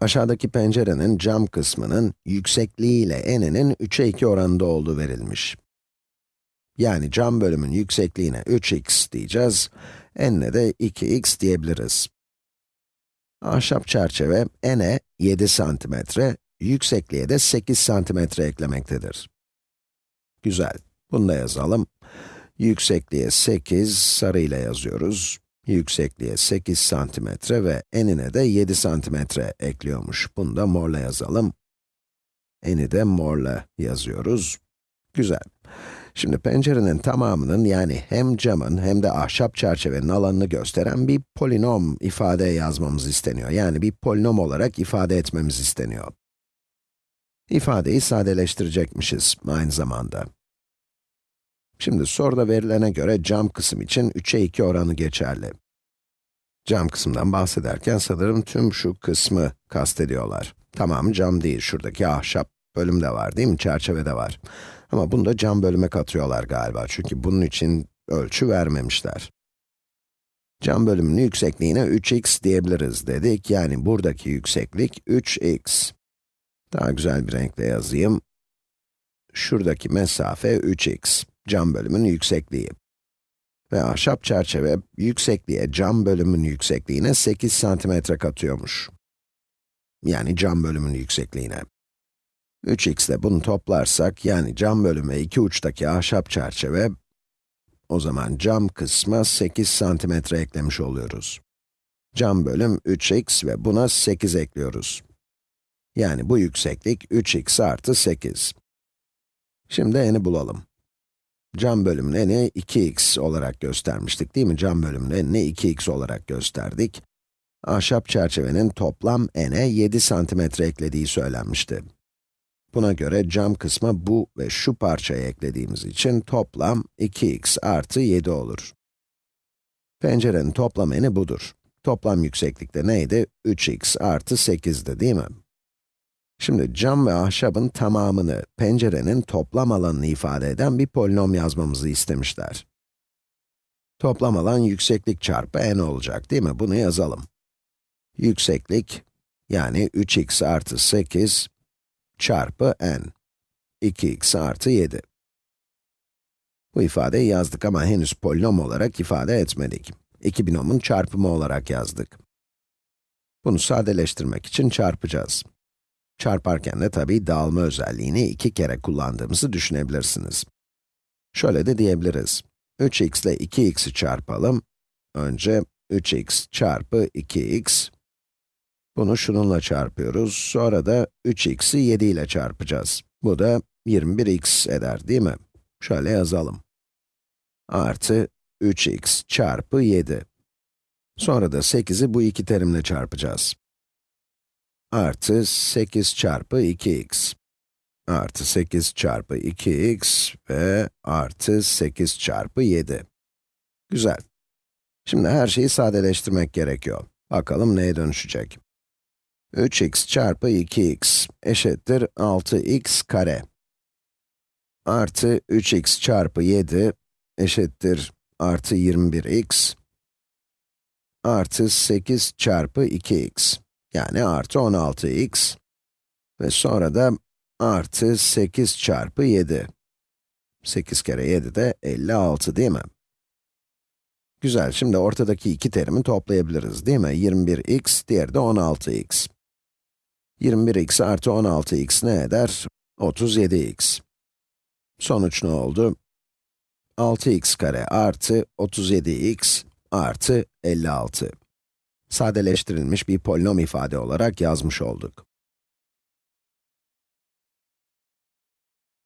Aşağıdaki pencerenin cam kısmının yüksekliği ile eninin 3'e 2 oranında olduğu verilmiş. Yani cam bölümün yüksekliğine 3x diyeceğiz, enine de 2x diyebiliriz. Ahşap çerçeve ene 7 santimetre, yüksekliğe de 8 santimetre eklemektedir. Güzel, bunu da yazalım. Yüksekliğe 8, sarı ile yazıyoruz. Yüksekliğe 8 santimetre ve enine de 7 santimetre ekliyormuş. Bunu da morla yazalım. Eni de morla yazıyoruz. Güzel. Şimdi pencerenin tamamının yani hem camın hem de ahşap çerçevenin alanını gösteren bir polinom ifade yazmamız isteniyor. Yani bir polinom olarak ifade etmemiz isteniyor. İfadeyi sadeleştirecekmişiz aynı zamanda. Şimdi soruda verilene göre cam kısım için 3'e 2 oranı geçerli. Cam kısımdan bahsederken sanırım tüm şu kısmı kastediyorlar. Tamamı cam değil, şuradaki ahşap bölüm de var değil mi? Çerçeve de var. Ama bunu da cam bölüme katıyorlar galiba çünkü bunun için ölçü vermemişler. Cam bölümünün yüksekliğine 3x diyebiliriz dedik. Yani buradaki yükseklik 3x. Daha güzel bir renkle yazayım. Şuradaki mesafe 3x cam bölümün yüksekliği. Ve ahşap çerçeve yüksekliğe cam bölümün yüksekliğine 8 santimetre katıyormuş. Yani cam bölümün yüksekliğine. 3x ile bunu toplarsak, yani cam bölüme iki uçtaki ahşap çerçeve, o zaman cam kısma 8 santimetre eklemiş oluyoruz. Cam bölüm 3x ve buna 8 ekliyoruz. Yani bu yükseklik 3x artı 8. Şimdi eni bulalım. Cam bölümün eni 2x olarak göstermiştik değil mi? Cam bölümün enini 2x olarak gösterdik. Ahşap çerçevenin toplam ene 7 santimetre eklediği söylenmişti. Buna göre cam kısma bu ve şu parçayı eklediğimiz için toplam 2x artı 7 olur. Pencerenin toplam eni budur. Toplam yükseklikte neydi? 3x artı 8'di değil mi? Şimdi cam ve ahşabın tamamını, pencerenin toplam alanını ifade eden bir polinom yazmamızı istemişler. Toplam alan yükseklik çarpı n olacak değil mi? Bunu yazalım. Yükseklik, yani 3x artı 8 çarpı n. 2x artı 7. Bu ifadeyi yazdık ama henüz polinom olarak ifade etmedik. İki binomun çarpımı olarak yazdık. Bunu sadeleştirmek için çarpacağız. Çarparken de tabii dağılma özelliğini iki kere kullandığımızı düşünebilirsiniz. Şöyle de diyebiliriz. 3x ile 2x'i çarpalım. Önce 3x çarpı 2x. Bunu şununla çarpıyoruz. Sonra da 3x'i 7 ile çarpacağız. Bu da 21x eder değil mi? Şöyle yazalım. Artı 3x çarpı 7. Sonra da 8'i bu iki terimle çarpacağız artı 8 çarpı 2x artı 8 çarpı 2x ve artı 8 çarpı 7. Güzel. Şimdi her şeyi sadeleştirmek gerekiyor. Bakalım neye dönüşecek? 3x çarpı 2x eşittir 6x kare. Artı 3x çarpı 7 eşittir artı 21x artı 8 çarpı 2x. Yani artı 16x ve sonra da artı 8 çarpı 7. 8 kere 7 de 56 değil mi? Güzel, şimdi ortadaki iki terimi toplayabiliriz değil mi? 21x, diğeri de 16x. 21x artı 16x ne eder? 37x. Sonuç ne oldu? 6x kare artı 37x artı 56 sadeleştirilmiş bir polinom ifade olarak yazmış olduk.